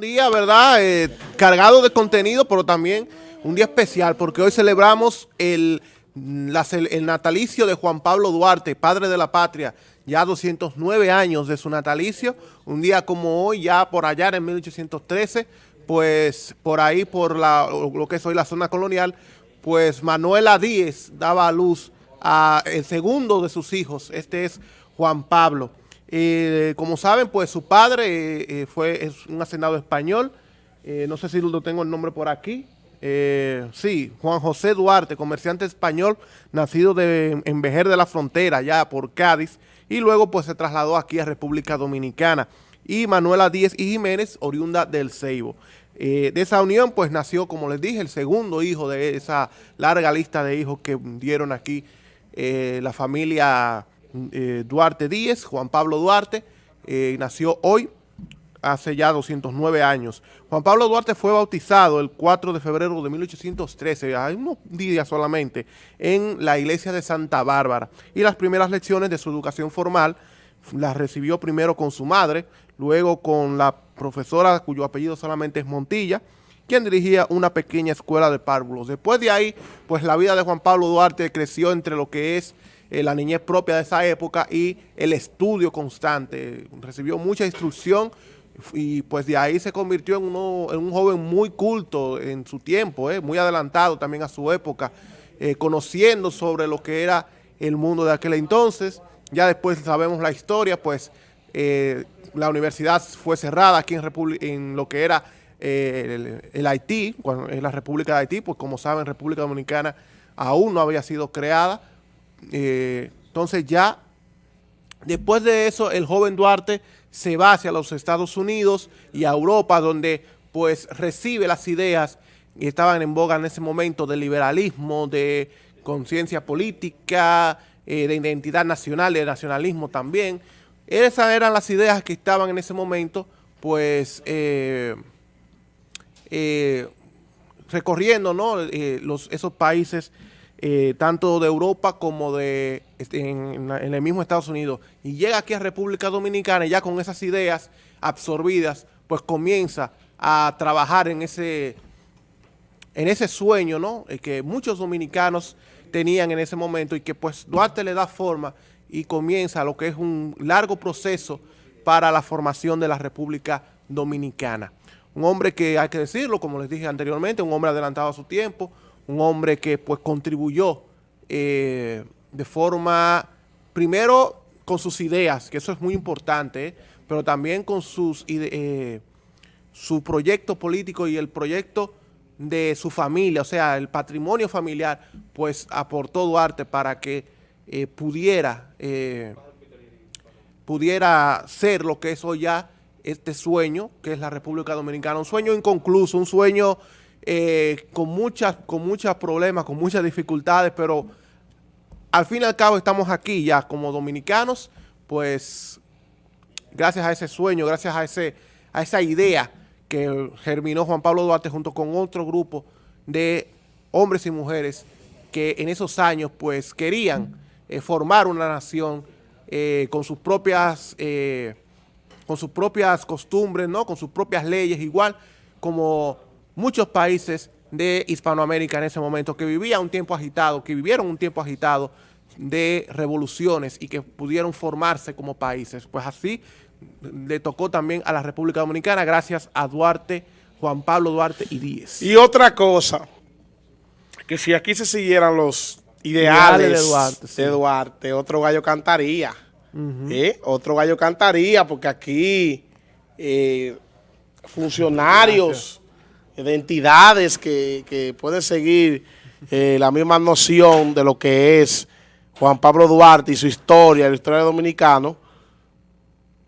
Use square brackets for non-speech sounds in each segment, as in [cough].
día, ¿verdad? Eh, cargado de contenido, pero también un día especial, porque hoy celebramos el, el natalicio de Juan Pablo Duarte, padre de la patria, ya 209 años de su natalicio, un día como hoy, ya por allá en 1813, pues por ahí, por la, lo que es hoy la zona colonial, pues Manuela Díez daba a luz a el segundo de sus hijos, este es Juan Pablo. Eh, como saben, pues su padre eh, eh, fue es un hacendado español, no sé si lo tengo el nombre por aquí, sí, Juan José Duarte, comerciante español, nacido de, en Vejer de la Frontera, ya por Cádiz, y luego pues se trasladó aquí a República Dominicana. Y Manuela Díez y Jiménez, oriunda del Ceibo. de esa unión pues nació, como les dije, el segundo hijo de esa larga lista de hijos que dieron aquí la familia eh, Duarte Díez, Juan Pablo Duarte, eh, nació hoy, hace ya 209 años. Juan Pablo Duarte fue bautizado el 4 de febrero de 1813, hay unos días solamente, en la iglesia de Santa Bárbara. Y las primeras lecciones de su educación formal las recibió primero con su madre, luego con la profesora cuyo apellido solamente es Montilla, quien dirigía una pequeña escuela de párvulos. Después de ahí, pues la vida de Juan Pablo Duarte creció entre lo que es eh, la niñez propia de esa época y el estudio constante. Recibió mucha instrucción y pues de ahí se convirtió en, un joven muy culto en su tiempo, eh, muy adelantado también a su época, eh, conociendo sobre lo que era el mundo de aquel entonces. Ya después sabemos la historia, pues la universidad fue cerrada aquí en, en lo que era el, Haití, en la República de Haití, pues como saben, República Dominicana aún no había sido creada, eh, entonces ya, después de eso, el joven Duarte se va hacia los Estados Unidos y a Europa, donde pues recibe las ideas que estaban en boga en ese momento de liberalismo, de conciencia política, eh, de identidad nacional, de nacionalismo también. Esas eran las ideas que estaban en ese momento, pues, eh, recorriendo ¿no? esos países eh, tanto de Europa como de este, en, el mismo Estados Unidos, y llega aquí a República Dominicana y ya con esas ideas absorbidas, pues comienza a trabajar en ese, en ese sueño ¿no? Eh, que muchos dominicanos tenían en ese momento y que pues Duarte le da forma y comienza lo que es un largo proceso para la formación de la República Dominicana. Un hombre que, hay que decirlo, como les dije anteriormente, un hombre adelantado a su tiempo, un hombre que pues contribuyó eh, de forma, primero con sus ideas, que eso es muy importante, pero también con sus eh, su proyecto político y el proyecto de su familia, o sea, el patrimonio familiar, pues aportó Duarte para que eh, pudiera, pudiera ser lo que es hoy ya este sueño, que es la República Dominicana, un sueño inconcluso, un sueño eh, con muchas con muchos problemas, con muchas dificultades, pero al fin y al cabo estamos aquí ya como dominicanos, pues gracias a ese sueño, gracias a, ese, a esa idea que germinó Juan Pablo Duarte junto con otro grupo de hombres y mujeres que en esos años pues querían eh, formar una nación eh, con sus propias con sus propias costumbres, ¿no? con sus propias leyes, igual como muchos países de Hispanoamérica en ese momento que vivían un tiempo agitado, que vivieron un tiempo agitado de revoluciones y que pudieron formarse como países. Pues así le tocó también a la República Dominicana gracias a Duarte, Juan Pablo Duarte y Díez. Y otra cosa, que si aquí se siguieran los ideales, de, Duarte, otro gallo cantaría. ¿eh? Otro gallo cantaría porque aquí eh, funcionarios de entidades que, que pueden seguir eh, la misma noción de lo que es Juan Pablo Duarte y su historia, la historia dominicano,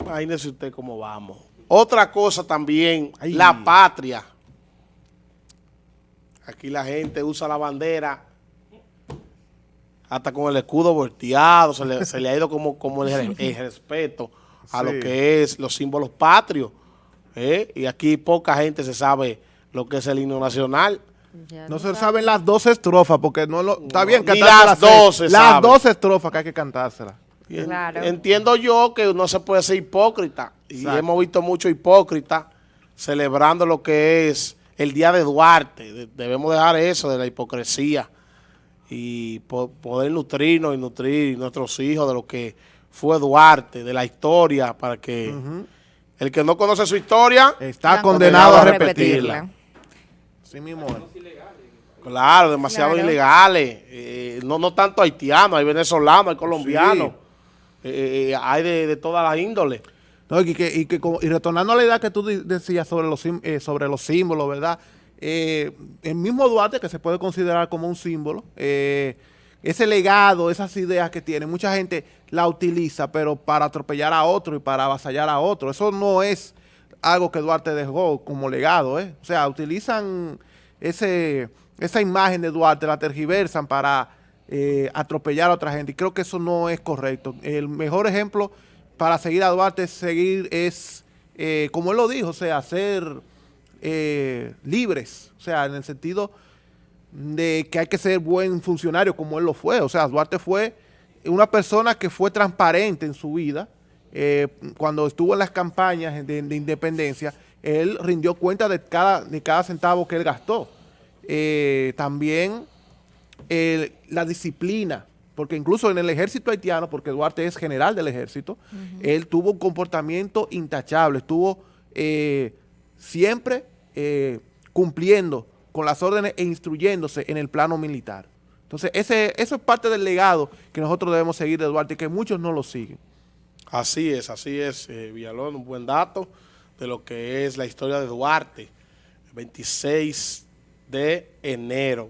imagínese usted cómo vamos. Otra cosa también, la patria. Aquí la gente usa la bandera hasta con el escudo volteado, se le, ha ido como, como el, respeto a lo que es los símbolos patrios. ¿eh? Y aquí poca gente se sabe lo que es el himno nacional. no, se saben las dos estrofas, porque no lo, está bien cantar las dos Las dos estrofas que hay que cantárselas. Entiendo yo que no se puede ser hipócrita, y hemos visto mucho hipócrita celebrando lo que es el Día de Duarte. Debemos dejar eso de la hipocresía y poder nutrirnos y nutrir nuestros hijos de lo que fue Duarte, de la historia, para que el que no conoce su historia está condenado, a repetirla. Sí mismo Claro, demasiado ilegales. Eh, no, no tanto haitianos, hay venezolanos, hay colombianos. Eh, eh, hay de, de todas las índoles. y, que, y, que, y retornando a la idea que tú decías sobre los, sobre los símbolos, ¿verdad? el mismo Duarte, que se puede considerar como un símbolo, ese legado, esas ideas que tiene, mucha gente la utiliza, pero para atropellar a otro y para avasallar a otro. Eso no es algo que Duarte dejó como legado, ¿eh? O sea, utilizan ese, esa imagen de Duarte, la tergiversan para eh, atropellar a otra gente. Y creo que eso no es correcto. El mejor ejemplo para seguir a Duarte es seguir, es, eh, como él lo dijo, o sea, ser eh, libres. O sea, en el sentido de que hay que ser buen funcionario como él lo fue. O sea, Duarte fue una persona que fue transparente en su vida. Eh, cuando estuvo en las campañas de, independencia, él rindió cuenta de cada, de cada centavo que él gastó. Eh, también la disciplina, porque incluso en el ejército haitiano, porque Duarte es general del ejército, él tuvo un comportamiento intachable, estuvo eh, siempre cumpliendo con las órdenes e instruyéndose en el plano militar. Entonces, ese, eso es parte del legado que nosotros debemos seguir de Duarte y que muchos no lo siguen. Así es, así es, eh, Villalón, un buen dato de lo que es la historia de Duarte, 26 de enero.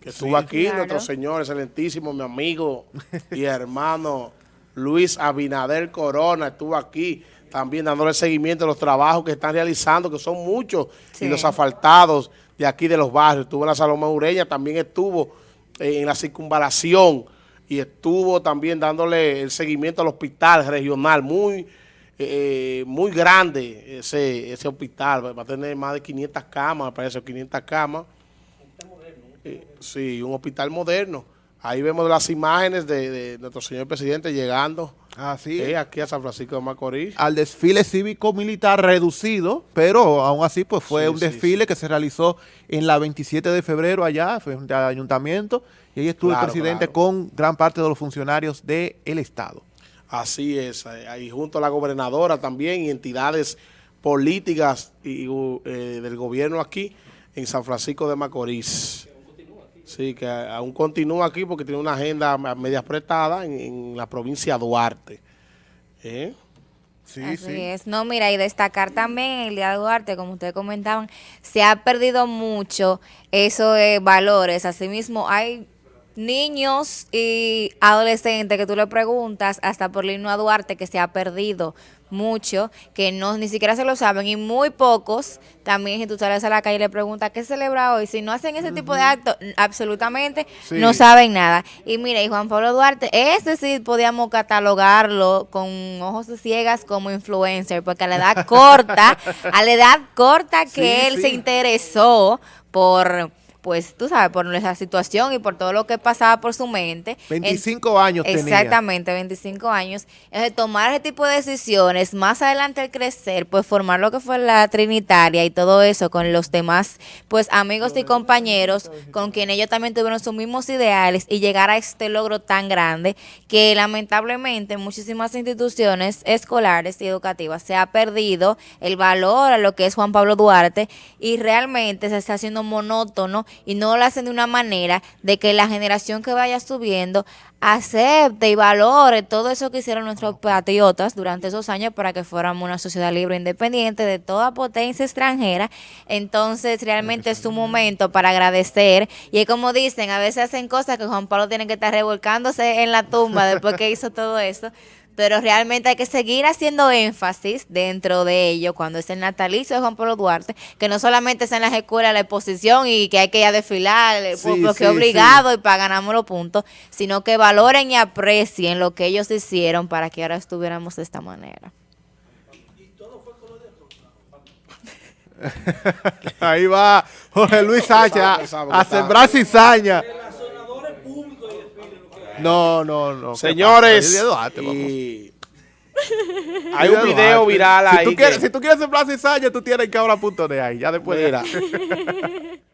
Que estuvo aquí nuestro señor excelentísimo, mi amigo y hermano Luis Abinader Corona, estuvo aquí también dándole seguimiento a los trabajos que están realizando, que son muchos, y los asfaltados de aquí de los barrios. Estuvo en la Saloma Ureña, también estuvo eh, en la circunvalación y estuvo también dándole el seguimiento al hospital regional, muy eh, eh, muy grande ese, ese hospital, va a tener más de 500 camas, me parece, 500 camas. sí, un hospital moderno. Ahí vemos las imágenes de, nuestro señor presidente llegando Así aquí a San Francisco de Macorís. Al desfile cívico-militar reducido, pero aún así pues fue un desfile que se realizó en la 27 de febrero allá, frente al ayuntamiento, y ahí estuvo el presidente con gran parte de los funcionarios del Estado. Así es, ahí junto a la gobernadora también y entidades políticas y, eh, del gobierno aquí en San Francisco de Macorís. Sí, que aún continúa aquí porque tiene una agenda media apretada en, la provincia de Duarte. ¿Eh? Sí, Así es. No, mira, y destacar también el Día de Duarte, como ustedes comentaban, se ha perdido mucho esos valores. Asimismo, hay niños y adolescentes que tú le preguntas, hasta por a Duarte, que se ha perdido mucho, que no ni siquiera se lo saben, y muy pocos también si tú sales a la calle y le preguntas qué celebra hoy, si no hacen ese tipo de actos, absolutamente no saben nada. Y mire, y Juan Pablo Duarte, este sí podíamos catalogarlo con ojos de ciegas como influencer, porque a la edad corta, [laughs] a la edad corta que él se interesó por pues tú sabes, por nuestra situación y por todo lo que pasaba por su mente. 25 años Exactamente, 25 años. de tomar ese tipo de decisiones, más adelante al crecer, pues formar lo que fue la Trinitaria y todo eso con los demás, pues amigos y compañeros con quienes ellos también tuvieron sus mismos ideales y llegar a este logro tan grande que lamentablemente en muchísimas instituciones escolares y educativas se ha perdido el valor a lo que es Juan Pablo Duarte y realmente se está haciendo monótono y no lo hacen de una manera de que la generación que vaya subiendo acepte y valore todo eso que hicieron nuestros patriotas durante esos años para que fuéramos una sociedad libre e independiente de toda potencia extranjera. Entonces, realmente es un momento para agradecer. Y es como dicen, a veces hacen cosas que Juan Pablo tiene que estar revolcándose en la tumba después que hizo todo eso pero realmente hay que seguir haciendo énfasis dentro de ello cuando es el natalicio de Juan Pablo Duarte, que no solamente es en las escuelas la exposición y que hay que ir a desfilar eh, porque obligado y para ganamos los puntos, sino que valoren y aprecien lo que ellos hicieron para que ahora estuviéramos de esta manera. [laughs] Ahí va Jorge Luis Sánchez a, sembrar cizaña. No, no, no. Señores, y [laughs] Hay un video viral ahí. Si tú quieres, si tú quieres ser Plaza Isaña, tú tienes que ahora punto de ahí. Ya después. Mira. [laughs]